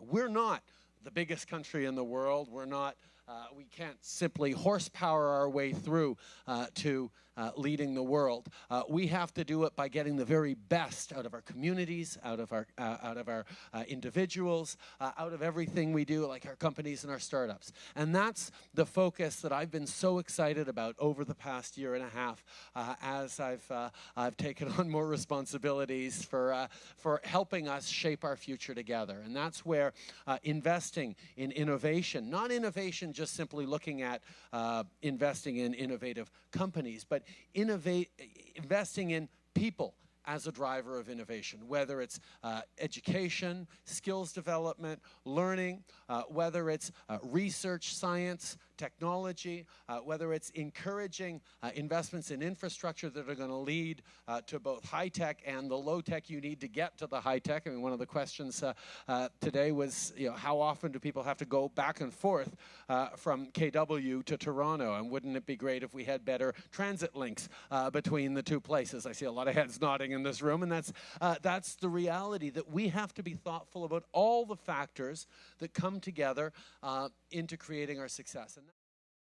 We're not the biggest country in the world. We're not, uh, we can't simply horsepower our way through uh, to uh, leading the world. Uh, we have to do it by getting the very best out of our communities, out of our, uh, out of our uh, individuals, out of everything we do, like our companies and our startups. And that's the focus that I've been so excited about over the past year and a half as I've, I've taken on more responsibilities for, for helping us shape our future together. And that's where investing in innovation, not innovation just simply looking at investing in innovative companies, but innovate, investing in people as a driver of innovation, whether it's uh, education, skills development, learning, uh, whether it's uh, research, science, technology, uh, whether it's encouraging uh, investments in infrastructure that are going to lead uh, to both high tech and the low tech you need to get to the high tech. I mean, one of the questions today was, you know, how often do people have to go back and forth from KW to Toronto? And wouldn't it be great if we had better transit links between the two places? I see a lot of heads nodding in this room, and that's, that's the reality that we have to be thoughtful about all the factors that come together into creating our success. And